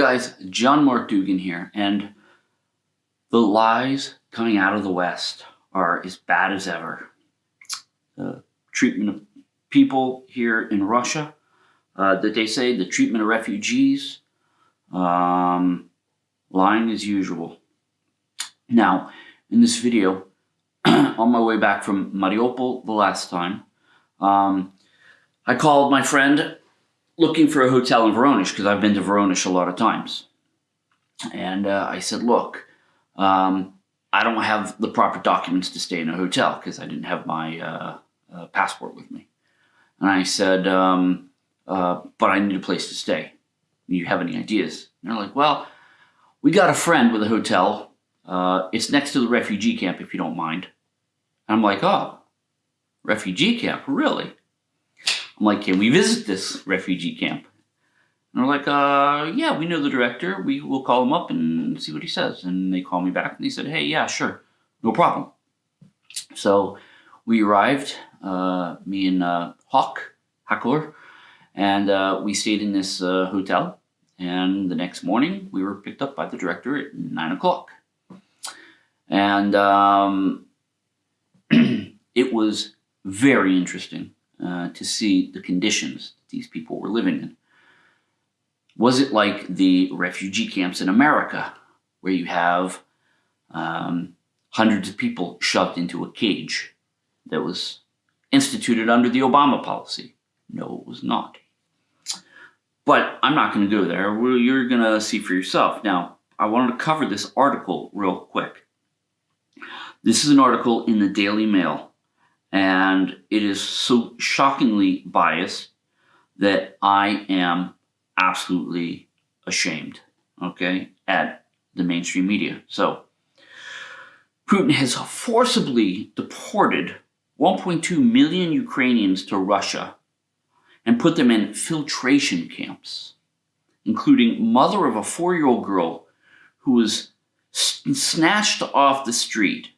guys, John Mark Dougan here, and the lies coming out of the West are as bad as ever. The treatment of people here in Russia, uh, that they say, the treatment of refugees, um, lying as usual. Now, in this video, on my way back from Mariupol the last time, um, I called my friend looking for a hotel in Voronezh because I've been to Voronezh a lot of times. And uh, I said, look, um, I don't have the proper documents to stay in a hotel because I didn't have my uh, uh, passport with me. And I said, um, uh, but I need a place to stay. Do you have any ideas? And they're like, well, we got a friend with a hotel. Uh, it's next to the refugee camp, if you don't mind. And I'm like, oh, refugee camp, really? I'm like, can we visit this refugee camp? And they're like, uh, yeah, we know the director. We will call him up and see what he says. And they call me back and they said, hey, yeah, sure, no problem. So we arrived, uh, me and uh, Hawk, Hackler, and uh, we stayed in this uh, hotel. And the next morning, we were picked up by the director at 9 o'clock. And um, it was very interesting uh, to see the conditions these people were living in. Was it like the refugee camps in America, where you have um, hundreds of people shoved into a cage that was instituted under the Obama policy? No, it was not. But I'm not going to go there. You're going to see for yourself. Now, I wanted to cover this article real quick. This is an article in the Daily Mail and it is so shockingly biased that I am absolutely ashamed, okay, at the mainstream media. So, Putin has forcibly deported 1.2 million Ukrainians to Russia and put them in filtration camps, including mother of a four-year-old girl who was snatched off the street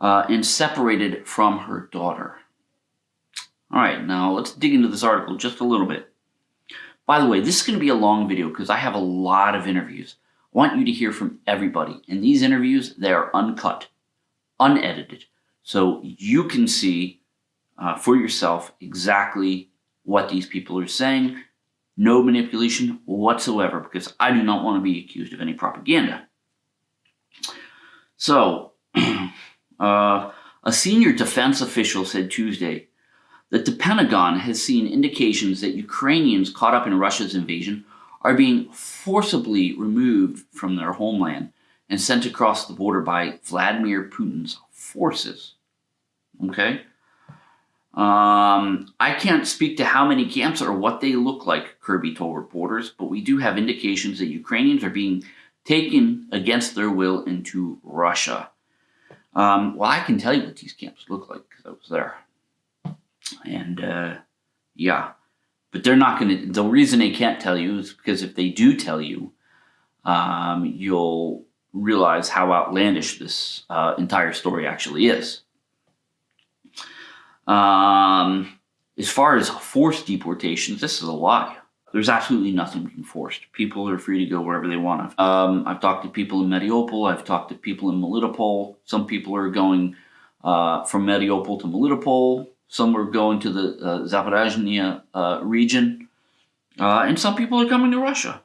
uh, and separated from her daughter. All right, now let's dig into this article just a little bit. By the way, this is going to be a long video because I have a lot of interviews. I want you to hear from everybody. And these interviews, they are uncut, unedited. So you can see uh, for yourself exactly what these people are saying. No manipulation whatsoever because I do not want to be accused of any propaganda. So, Uh, a senior defense official said Tuesday that the Pentagon has seen indications that Ukrainians caught up in Russia's invasion are being forcibly removed from their homeland and sent across the border by Vladimir Putin's forces. Okay? Um, I can't speak to how many camps or what they look like, Kirby told reporters, but we do have indications that Ukrainians are being taken against their will into Russia. Um, well, I can tell you what these camps look like because I was there. And uh, yeah, but they're not going to, the reason they can't tell you is because if they do tell you, um, you'll realize how outlandish this uh, entire story actually is. Um, as far as forced deportations, this is a lie. There's absolutely nothing being forced. People are free to go wherever they want. Um, I've talked to people in Mariupol. I've talked to people in Melitopol. Some people are going uh, from Mariupol to Melitopol. Some are going to the uh, Zaporozhye uh, region. Uh, and some people are coming to Russia.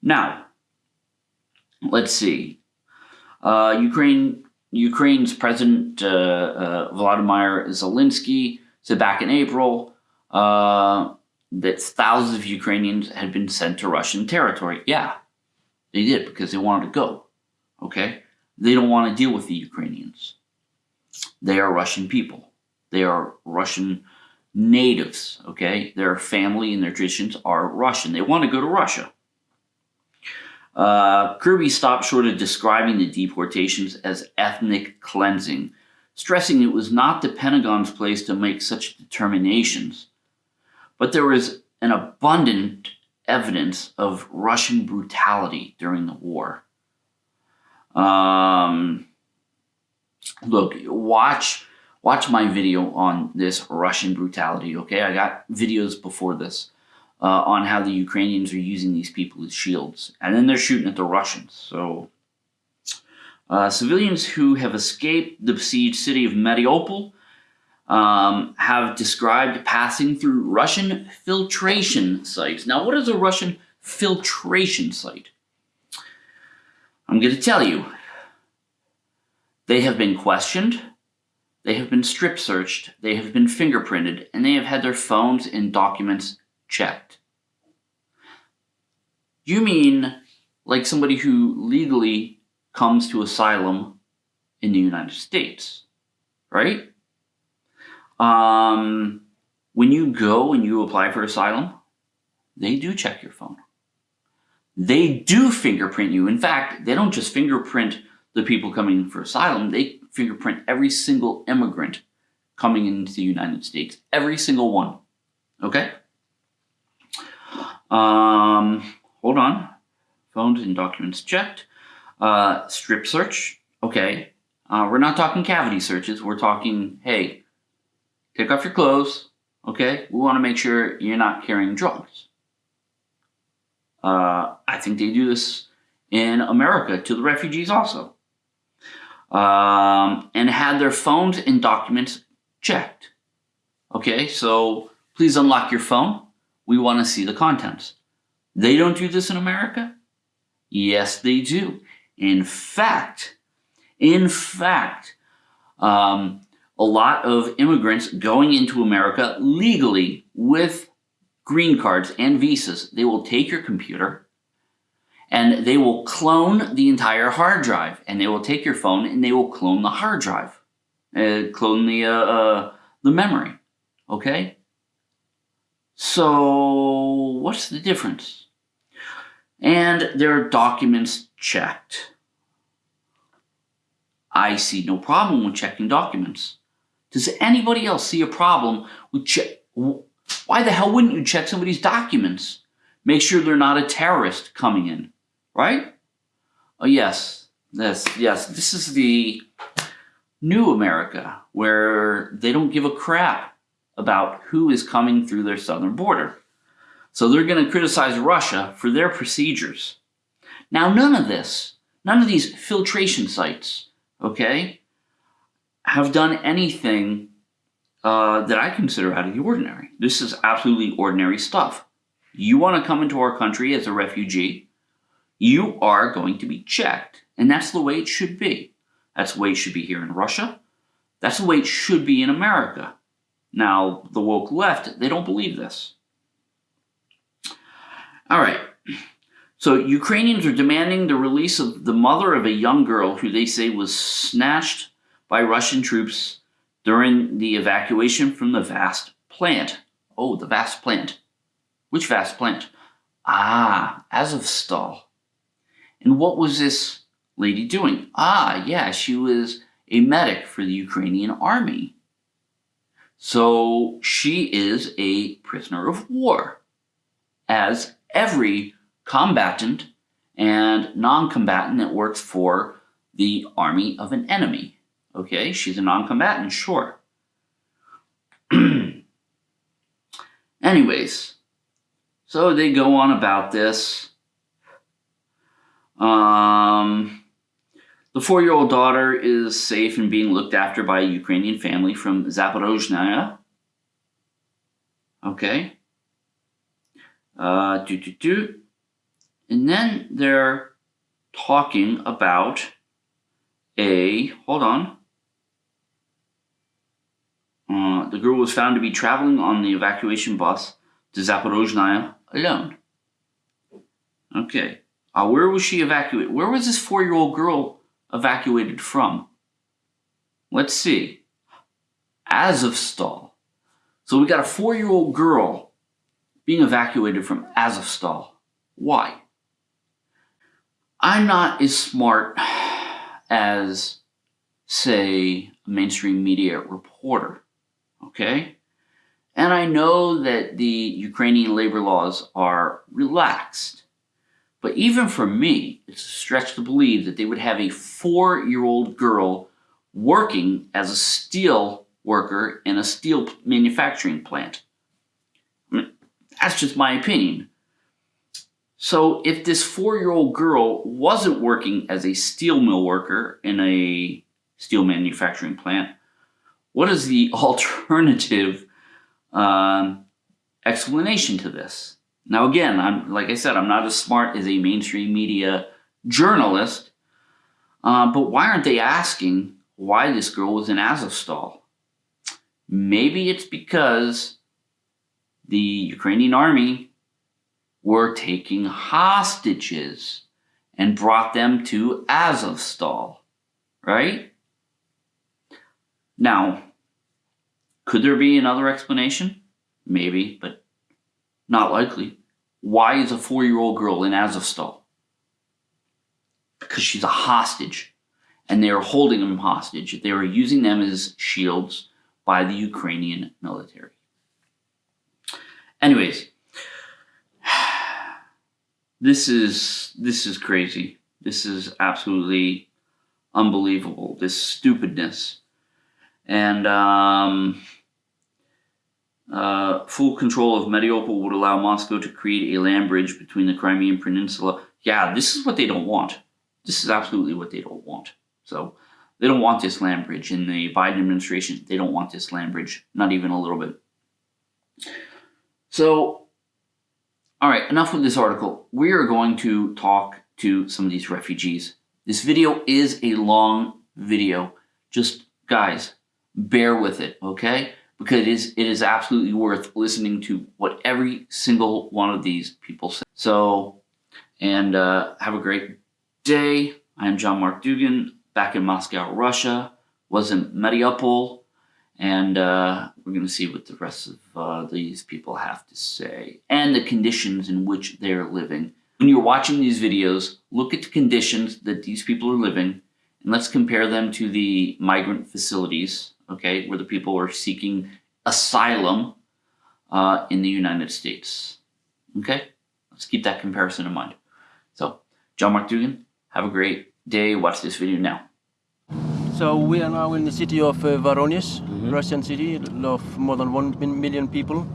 Now, let's see. Uh, Ukraine, Ukraine's President uh, Vladimir Zelensky said back in April that thousands of Ukrainians had been sent to Russian territory. Yeah, they did because they wanted to go. Okay? They don't want to deal with the Ukrainians. They are Russian people. They are Russian natives. Okay? Their family and their traditions are Russian. They want to go to Russia. Uh, Kirby stopped short of describing the deportations as ethnic cleansing, stressing it was not the Pentagon's place to make such determinations. But there was an abundant evidence of Russian brutality during the war. Um, look, watch watch my video on this Russian brutality, okay? I got videos before this. uh, on how the Ukrainians are using these people as shields. And then they're shooting at the Russians. So, uh, civilians who have escaped the besieged city of Mariupol um, have described passing through Russian filtration sites. Now, what is a Russian filtration site? I'm going to tell you. They have been questioned, they have been strip searched, they have been fingerprinted, and they have had their phones and documents checked. You mean like somebody who legally comes to asylum in the United States, right? Um, when you go and you apply for asylum, they do check your phone. They do fingerprint you. In fact, they don't just fingerprint the people coming for asylum, they fingerprint every single immigrant coming into the United States. Every single one. Okay? Um, hold on. Phones and documents checked. Uh, strip search. Okay. Uh, we're not talking cavity searches. We're talking, hey, take off your clothes. Okay? We want to make sure you're not carrying drugs. Uh, I think they do this in America to the refugees also. Um, and had their phones and documents checked. Okay, so please unlock your phone. We want to see the contents. They don't do this in America? Yes, they do. In fact, in fact, um, a lot of immigrants going into America legally with green cards and visas, they will take your computer and they will clone the entire hard drive and they will take your phone and they will clone the hard drive, uh, clone the, uh, uh, the memory, okay? So what's the difference? And there are documents checked. I see no problem with checking documents. Does anybody else see a problem with check? Why the hell wouldn't you check somebody's documents? Make sure they're not a terrorist coming in, right? Oh yes, this yes, this is the new America where they don't give a crap about who is coming through their southern border. So they're going to criticize Russia for their procedures. Now, none of this, none of these filtration sites, okay, have done anything uh, that I consider out of the ordinary. This is absolutely ordinary stuff. You want to come into our country as a refugee, you are going to be checked. And that's the way it should be. That's the way it should be here in Russia. That's the way it should be in America. Now, the woke left, they don't believe this. All right. So Ukrainians are demanding the release of the mother of a young girl who they say was snatched by Russian troops during the evacuation from the vast plant. Oh, the vast plant. Which vast plant? Ah, Azovstal. And what was this lady doing? Ah, yeah, she was a medic for the Ukrainian army. So she is a prisoner of war, as every combatant and non-combatant that works for the army of an enemy. Okay, she's a non-combatant, sure. Anyways, so they go on about this. Um, the four-year-old daughter is safe and being looked after by a Ukrainian family from Zaporozhye. Okay. Uh, do, do, do. And then they're talking about a, hold on. Uh, the girl was found to be traveling on the evacuation bus to Zaporozhye alone. Okay. Uh, where was she evacuated? Where was this four-year-old girl evacuated from? Let's see. Azovstal. So we got a four-year-old girl being evacuated from Azovstal. Why? I'm not as smart as, say, a mainstream media reporter, okay? And I know that the Ukrainian labor laws are relaxed. But even for me, it's a stretch to believe that they would have a four-year-old girl working as a steel worker in a steel manufacturing plant. I mean, That's just my opinion. So if this four-year-old girl wasn't working as a steel mill worker in a steel manufacturing plant, what is the alternative um, explanation to this? Now, again, I'm like I said, I'm not as smart as a mainstream media journalist, uh, but why aren't they asking why this girl was in Azovstal? Maybe it's because the Ukrainian army were taking hostages and brought them to Azovstal, right? Now, could there be another explanation? Maybe, but not likely. Why is a four-year-old girl in Azovstal? Because she's a hostage, and they are holding them hostage. They are using them as shields by the Ukrainian military. Anyways, this is this is crazy. This is absolutely unbelievable. This stupidness, and um, uh, full control of Mariupol would allow Moscow to create a land bridge between the Crimean Peninsula. Yeah, this is what they don't want. This is absolutely what they don't want. So they don't want this land bridge. In the Biden administration, they don't want this land bridge, not even a little bit. So, all right, enough with this article. We are going to talk to some of these refugees. This video is a long video. Just, guys, bear with it, okay? Because it is, it is absolutely worth listening to what every single one of these people say. So, and uh, have a great day. I am John Mark Dougan, back in Moscow, Russia. Was in Mariupol, and uh, we're going to see what the rest of uh, these people have to say and the conditions in which they're living. When you're watching these videos, look at the conditions that these people are living, and let's compare them to the migrant facilities, okay, where the people are seeking asylum uh, in the United States. Okay, let's keep that comparison in mind. So, John Mark Dougan, have a great day. Watch this video now. So we are now in the city of uh, Voronezh, Mhm. Russian city of more than million people.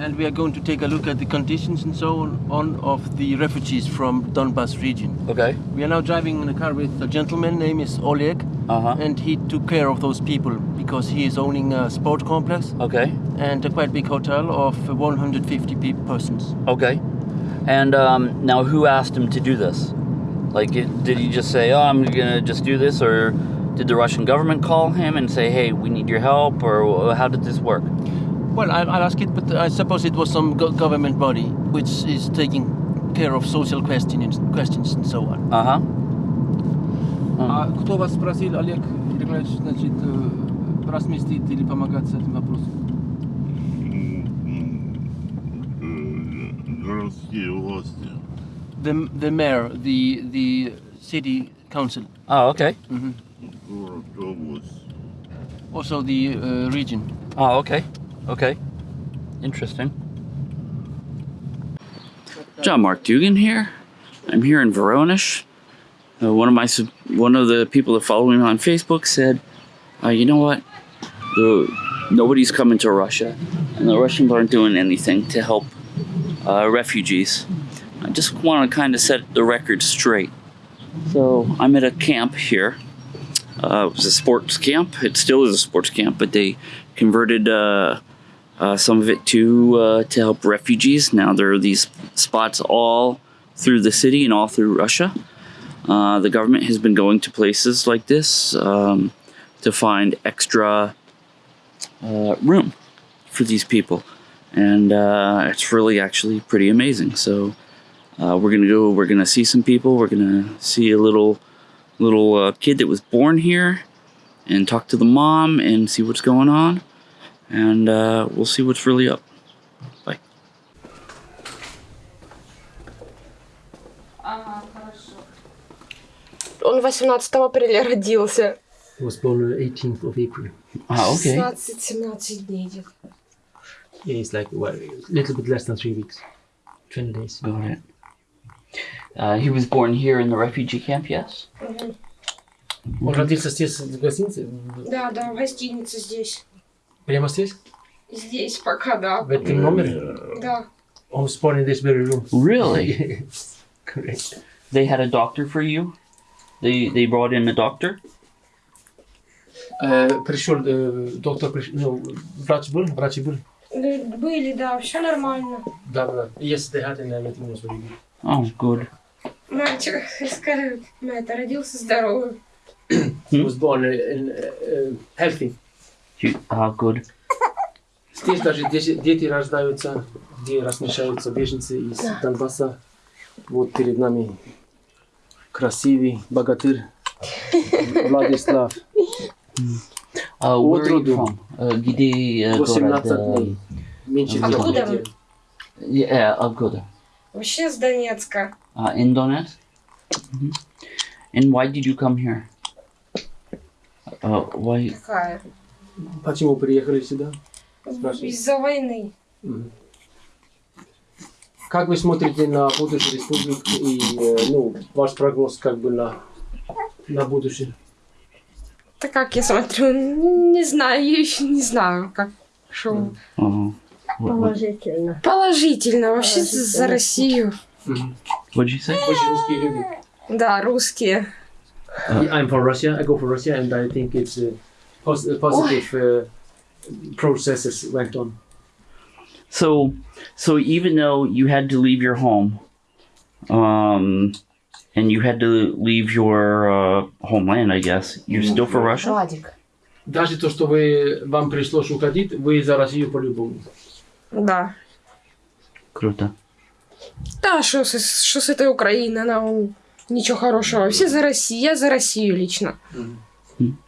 And we are going to take a look at the conditions and so on, on of the refugees from Donbas region. Okay. We are now driving in a car with a gentleman, name is Oleg, Uh-huh. and he took care of those people because he is owning a sport complex Okay. and a quite big hotel of 150 pe- persons. Okay. And um, now, who asked him to do this? Like, did he just say, "Oh, I'm gonna just do this," or did the Russian government call him and say, "Hey, we need your help," or how did this work? Well, I, I'll ask it, but I suppose it was some go- government body which is taking care of social questions, questions and so on. Uh huh. А кто вас спросил, Олег Григорьевич, значит, э, разместить или помогать с этим вопросом? городские власти. The, the mayor, the, the city council, Oh, okay. mhm. Город, область. also the uh, region. Oh, okay. Okay. Interesting. John Mark Dougan here. I'm here in Voronezh. Uh, one of my one of the people that follow me on Facebook said, uh, "You know what? The, nobody's coming to Russia, and the Russians aren't doing anything to help uh, refugees." I just want to kind of set the record straight. So I'm at a camp here. Uh, it was a sports camp. It still is a sports camp, but they converted uh, some of it to uh, to help refugees. Now there are these spots all through the city and all through Russia. Uh, the government has been going to places like this um, to find extra uh, room for these people, and uh, it's really actually pretty amazing. So uh, we're gonna go. We're gonna see some people. We're gonna see a little little kid that was born here, and talk to the mom and see what's going on and uh, we'll see what's really up. Bye. Он 18 апреля родился. He was born on the 18th of April. Oh, 16-17 дней где-то. Yeah, it's like well, a little bit less than three weeks, 20 days. Got it. Uh, he was born here in the refugee camp, yes? Он родился здесь, в гостинице? Да, да, в гостинице здесь. Прямо здесь? Здесь пока, да. В этом номере? Да. I was born in this very room. Really? Correct. they had a doctor for you? They they brought in a doctor? Uh, пришел, uh, доктор пришел, ну, врач был, врачи был. Были, да, все нормально. Да, да. Yes, they had an everything was very good. Oh, good. Мальчик, скажи, это, родился здоровым. He was born uh, in, uh, healthy. You, good. Здесь даже дети, рождаются, где размещаются беженцы из Донбасса. Вот перед нами красивый богатырь Владислав. Uh, where are you Отроду. from? Uh, где uh, 18 город? дней. Меньше Откуда вы? Yeah, откуда? Вообще с Донецка. Uh, in Donetsk? Mhm. And why did you come here? Uh, why? Такая. Почему приехали сюда? Из-за войны. Как вы смотрите на будущее республик и э, ну, ваш прогноз как бы на, на будущее? Так как я смотрю, не знаю, я еще не знаю, как. Uh, what, what, Положительно. Положительно, вообще за Россию. Очень русские люди. Да, русские. I'm from Russia. I go for Russia, and I think it's uh, pos- uh, positive uh, processes went on. So, so even though you had to leave your home, um, and you had to leave your uh, homeland, I guess you're still for Russia. Владик. Даже то, что вы вам пришлось уходить, вы за Россию по-любому. Да. Круто. Да, что с, что с этой Украины, она ничего хорошего. Все за Россию, я за Россию лично. Мгм.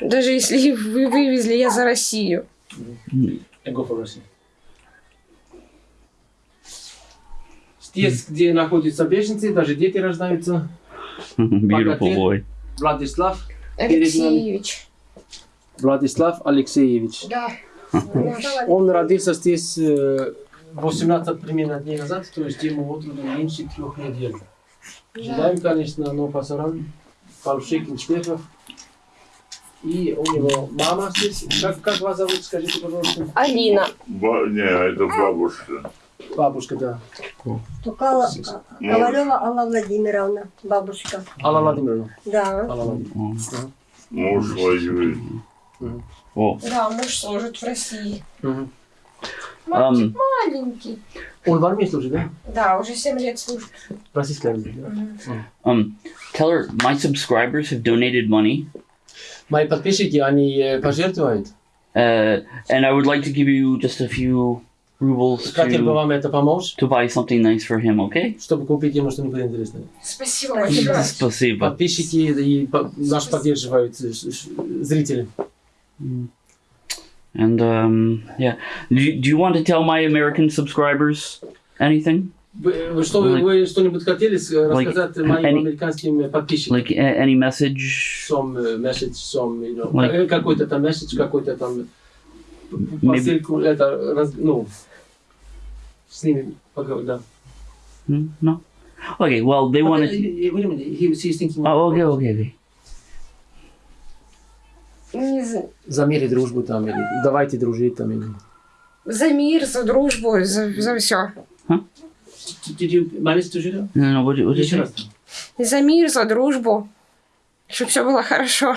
Даже если вы вывезли, я за Россию. I go for Russia. Здесь, где находятся беженцы, даже дети рождаются. Beautiful boy. Владислав, Алексеевич. Владислав Алексеевич. Да. Он родился здесь э, 18 примерно дней назад, то есть ему от роду меньше трех недель. Желаем, конечно, но пасаран, Павшик Успехов. И у него мама здесь. Как, как вас зовут, скажите, пожалуйста? Алина. Ба- не, это бабушка. Бабушка, да. Тукала Ковалева Алла Владимировна, бабушка. Алла Владимировна. Да. Алла Владимировна. Муж воюет. Oh. Да, муж служит в России. Мгм. Um, Маленький. Он в армии служит, да? Да, уже 7 лет служит. В российской армии, да? um, tell her my subscribers have donated money, Мои подписчики, они э, пожертвуют. uh, and I would like to give you just a few rubles Хотел бы to вам это помочь, to buy something nice for him. Okay? чтобы купить ему что-нибудь интересное. Спасибо большое. Спасибо. Подписчики и по- нас поддерживают э, ш- ш- зрители. And um, yeah, do you, do you want to tell my American subscribers anything? Вы, что, вы, вы что-нибудь хотели рассказать моим any- американским подписчикам? Like a- any message? Some uh, message, some, you know, Like- э, какой-то там месседж, какой-то там посылку, это, раз- ну, с ними поговорить, да. Hmm? No. Okay. Well, they uh, wanted. Wait a minute, he was he's thinking Oh, okay, okay, okay. Не за... за мир и дружбу там, или давайте дружить там, или... за мир, за дружбу, за, за все. Did you manage to him? No, no. What, did- what did Еще you раз. say? За мир, за дружбу. Чтобы все было хорошо.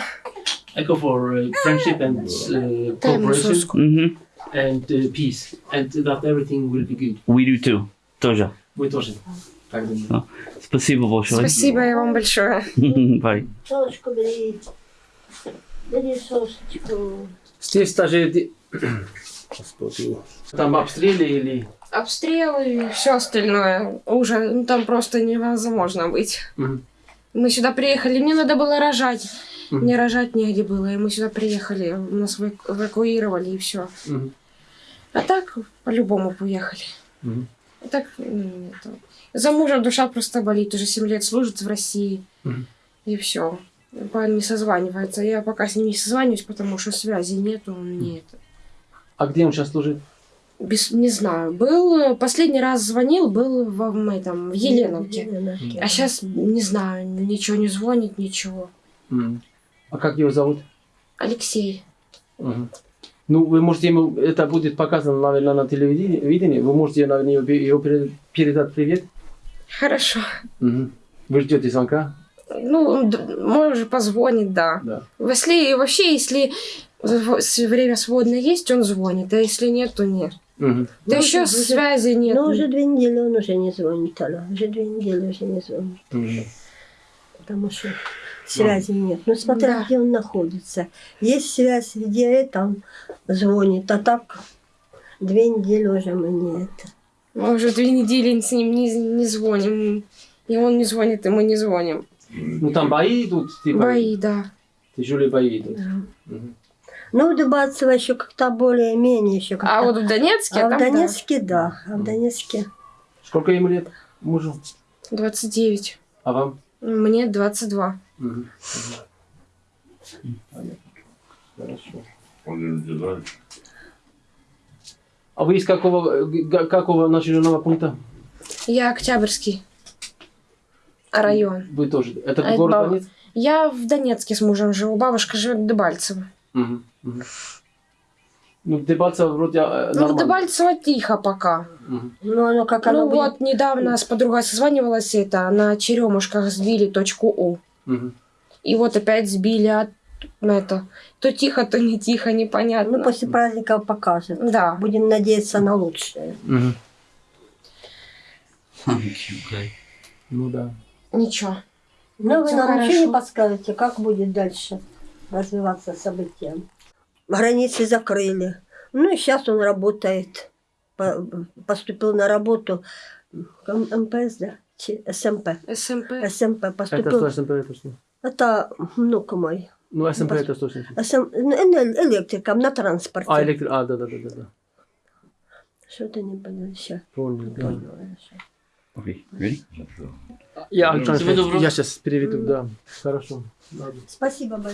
I go for uh, friendship and uh, cooperation and uh, peace, and that everything will be good. We do too. Тоже. Вы тоже так думаете? Спасибо большое. Спасибо вам большое. Bye. Солнышко бери. Здесь даже... Господи. Там обстрелы или... Обстрелы и все остальное. Уже ну, там просто невозможно быть. Мгм. Мы сюда приехали, мне надо было рожать. Мгм. Мне рожать негде было, и мы сюда приехали, нас эваку- эвакуировали и все. Мгм. А так по-любому поехали. Мгм. А так это, за мужа душа просто болит, уже 7 лет служит в России. Мгм. И все. Не созванивается. Я пока с ним не созваниваюсь, потому что связи нету. Он не это. А где он сейчас служит? Без, не знаю. Был последний раз звонил, был в, в этом в Еленовке. Еленовке. А сейчас не знаю, ничего не звонит, ничего. А как его зовут? Алексей. Мгм. Ну, вы можете ему, это будет показано, наверное, на телевидении, видении. вы можете, наверное, его, его пере- передать привет. Хорошо. Мгм. Вы ждете звонка? Ну, может, позвонит, да. Да. Если вообще, если время свободное есть, он звонит, а если нет, то нет. Мгм. Да Ну, еще уже- связи нет. Ну, уже две недели он уже не звонит, Алла. Уже две недели уже не звонит. Мгм. Потому что связи нет. Ну, смотря Да. где он находится. Есть связь, где это он звонит. А так две недели уже мы не это. Мы уже две недели с ним не, не звоним. И он не звонит, и мы не звоним. Ну, там бои идут, типа, Бои, да. тяжелые бои идут. Да. Мгм. Ну, в Дебальцево еще как-то более-менее еще как-то. А вот в Донецке, А в там, да, Донецке, да. А в Донецке. Сколько ему лет мужу? 29. А вам? Мне 22. Мгм. Мгм. Понятно. Хорошо. А вы из какого, какого населенного пункта? Я Октябрьский район. Вы тоже. Это А это город баб- Донецк? Я в Донецке с мужем живу. Бабушка живет в Дебальцево. Мгм. Ну, Дебальцево вроде э, Ну, в нормально. Дебальцево тихо пока. Мгм. Ну, оно как оно ну будет. вот, недавно с подругой созванивалась, это, на черемушках сбили точку У. Мгм. И вот опять сбили от, на это. То тихо, то не тихо, непонятно. Ну, после праздников покажет. Да. Будем надеяться на лучшее. Мгм. Ну да. Ничего. Ну, вы нам ничего не подскажете, как будет дальше развиваться события? Границы закрыли. Ну, и сейчас он работает. По- Поступил на работу МПС, да? СМП. СМП. СМП Это поступил. что, СМП это что? Это внук мой. Ну, СМП это что? значит? СМ... ну, Электриком на транспорте. А, электрик. А, да, да, да, да, да. Что-то не понял еще. Понял, да. Okay, ready? Я, я сейчас переведу, да. Хорошо. Ладно. Спасибо большое.